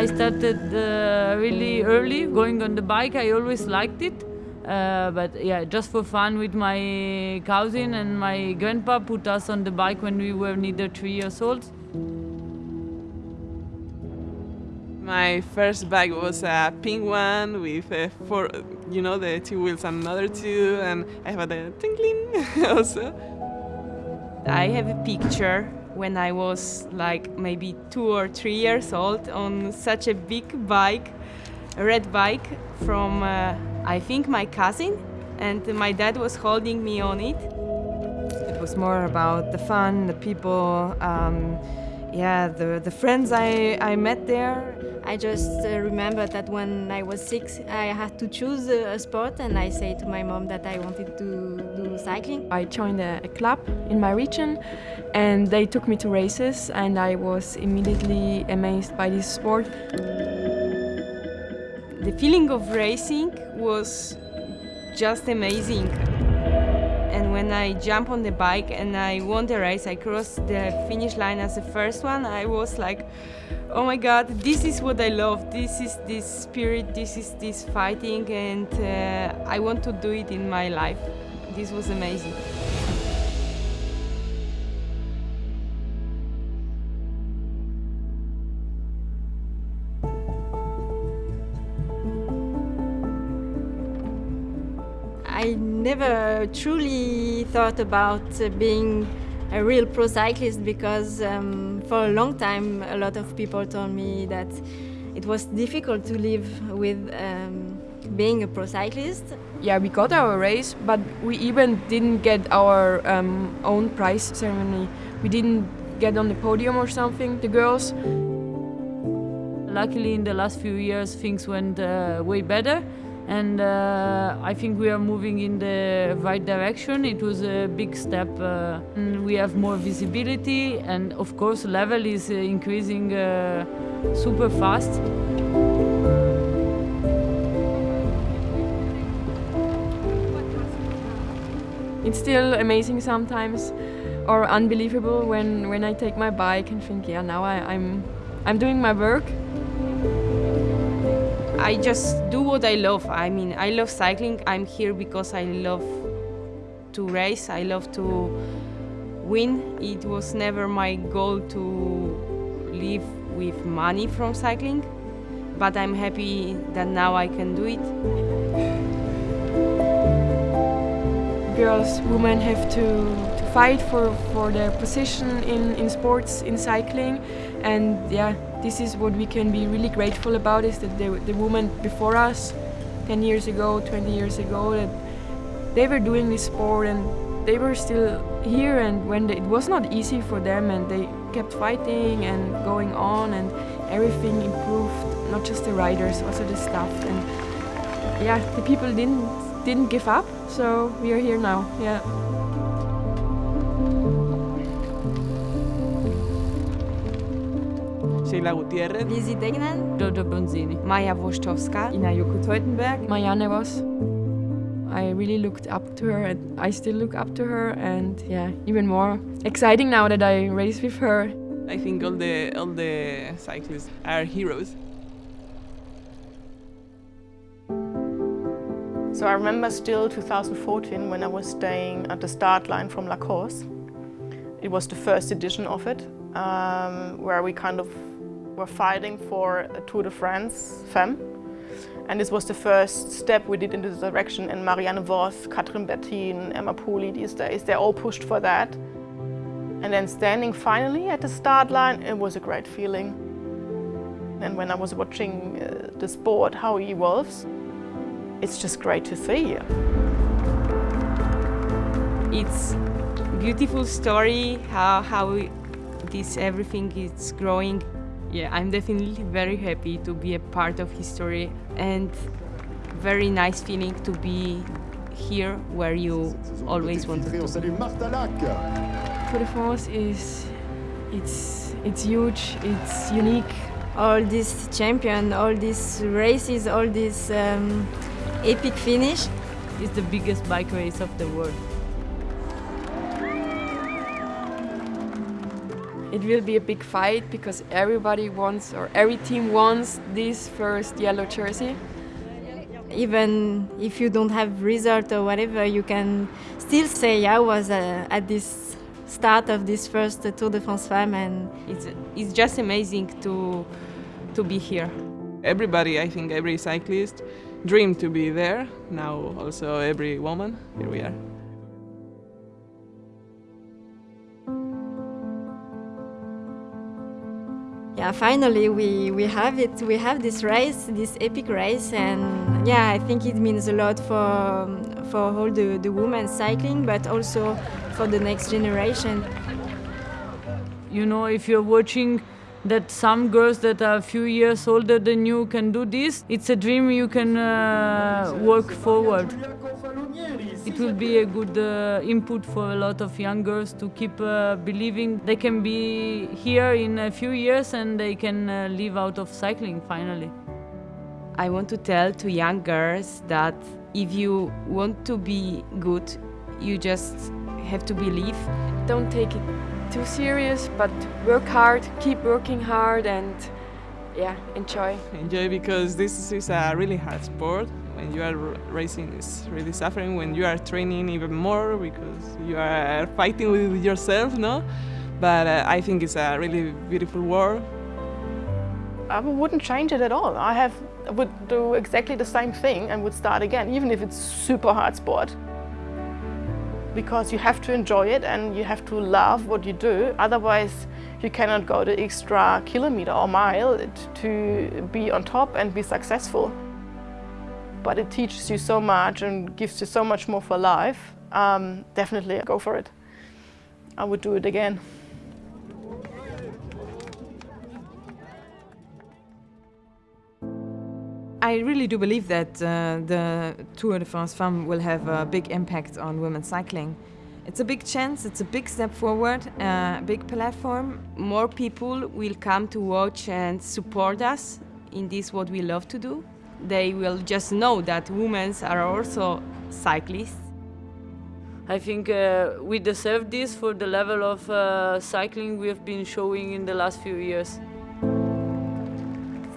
I started uh, really early going on the bike. I always liked it. Uh, but yeah, just for fun with my cousin and my grandpa put us on the bike when we were neither three years old. My first bike was a pink one with uh, four, you know, the two wheels and another two, and I have a tinkling also. I have a picture when I was like maybe two or three years old on such a big bike, a red bike from uh, I think my cousin, and my dad was holding me on it. It was more about the fun, the people, um, yeah, the, the friends I, I met there. I just uh, remember that when I was six, I had to choose a, a sport, and I said to my mom that I wanted to do cycling. I joined a, a club in my region, and they took me to races, and I was immediately amazed by this sport. The feeling of racing was just amazing. And when I jump on the bike and I won the race, I crossed the finish line as the first one, I was like, oh my god, this is what I love, this is this spirit, this is this fighting, and uh, I want to do it in my life. This was amazing. I never truly thought about uh, being a real pro cyclist because um, for a long time a lot of people told me that it was difficult to live with um, being a pro cyclist. Yeah, we got our race, but we even didn't get our um, own prize ceremony. We didn't get on the podium or something, the girls. Luckily, in the last few years, things went uh, way better and uh, I think we are moving in the right direction. It was a big step. Uh, we have more visibility, and of course, level is uh, increasing uh, super fast. It's still amazing sometimes, or unbelievable when when I take my bike and think, yeah, now I, I'm I'm doing my work. I just do what I love. I mean, I love cycling. I'm here because I love to race. I love to win. It was never my goal to live with money from cycling, but I'm happy that now I can do it. Girls, women have to, fight for, for their position in, in sports, in cycling, and yeah, this is what we can be really grateful about is that the, the women before us 10 years ago 20 years ago that they were doing this sport and they were still here and when they, it was not easy for them and they kept fighting and going on and everything improved not just the riders also the staff. And yeah the people didn't didn't give up so we are here now. Yeah Sheyla Gutierrez, Lizzie Deignan, Jojo Bonzini. Maja Włoszczowska, Ina Yoko Teutenberg, Marianne Vos. I really looked up to her and I still look up to her and yeah, even more exciting now that I race with her. I think all the all the cyclists are heroes. So I remember still 2014 when I was staying at the start line from La Course. It was the first edition of it, um, where we kind of were fighting for a Tour de France Femme. And this was the first step we did in this direction. And Marianne Vos, Kathryn Bertine, Emma Pooley these days, they all pushed for that. And then standing finally at the start line, it was a great feeling. And when I was watching uh, the sport, how it evolves, it's just great to see. It's beautiful story how how this everything is growing. Yeah, I'm definitely very happy to be a part of history and very nice feeling to be here where you always wanted to be. Tour de France is it's it's huge, it's unique. all these champion, all these races, all this um, epic finish. It's the biggest bike race of the world. It will be a big fight because everybody wants or every team wants this first yellow jersey. Even if you don't have result or whatever, you can still say I was uh, at this start of this first Tour de France Femme and It's, it's just amazing to, to be here. Everybody, I think every cyclist dream to be there. Now also every woman, here we are. Yeah, finally we, we have it. We have this race, this epic race, and yeah, I think it means a lot for for all the, the women cycling, but also for the next generation. You know, if you're watching that some girls that are a few years older than you can do this, it's a dream you can uh, work forward. It will be a good uh, input for a lot of young girls to keep uh, believing they can be here in a few years and they can uh, live out of cycling finally. I want to tell to young girls that if you want to be good, you just have to believe. Don't take it too serious, but work hard, keep working hard, and yeah, enjoy. Enjoy because this is a really hard sport. When you are racing, is really suffering. When you are training, even more because you are fighting with yourself, no? But uh, I think it's a really beautiful world. I wouldn't change it at all. I have would do exactly the same thing and would start again, even if it's super hard sport. Because you have to enjoy it and you have to love what you do. Otherwise, you cannot go the extra kilometer or mile to be on top and be successful. But it teaches you so much and gives you so much more for life. Um, definitely go for it. I would do it again. I really do believe that uh, the Tour de France Femme will have a big impact on women's cycling. It's a big chance, it's a big step forward, a uh, big platform. More people will come to watch and support us in this what we love to do. They will just know that women are also cyclists. I think uh, we deserve this for the level of uh, cycling we have been showing in the last few years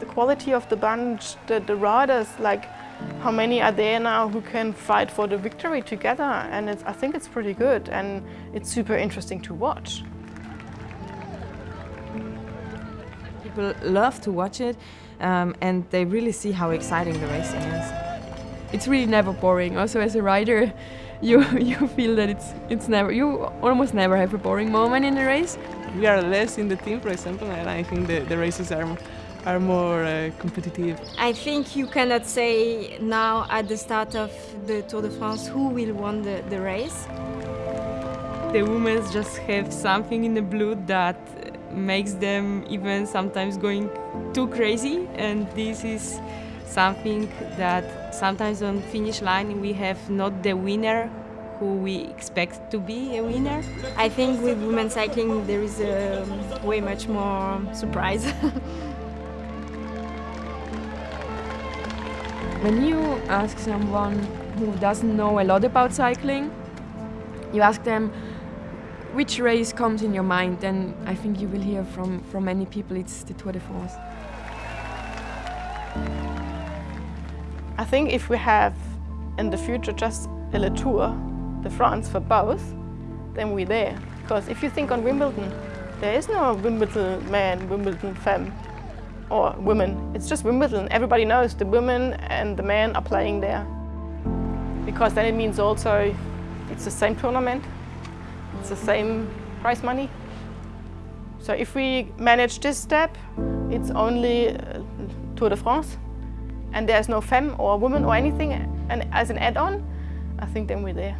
The quality of the bunch, the, the riders, like how many are there now who can fight for the victory together and I think it's pretty good and it's super interesting to watch. People love to watch it um, and they really see how exciting the racing is. It's really never boring. Also as a rider, you you feel that it's it's never you almost never have a boring moment in the race. We are less in the team, for example, and I think the, the races are are more uh, competitive. I think you cannot say now at the start of the Tour de France who will win the, the race. The women just have something in the blood that makes them even sometimes going too crazy and this is something that sometimes on finish line we have not the winner who we expect to be a winner. I think with women cycling there is a way much more surprise. When you ask someone who doesn't know a lot about cycling, you ask them which race comes in your mind, and I think you will hear from, from many people it's the Tour de France. I think if we have in the future just a Le Tour de France for both, then we're there. Because if you think on Wimbledon, there is no Wimbledon man, Wimbledon femme or women. It's just Wimbledon. Everybody knows the women and the men are playing there. Because then it means also it's the same tournament, it's the same prize money. So if we manage this step, it's only uh, Tour de France, and there's no femme or woman or anything, and as an add-on, I think then we're there.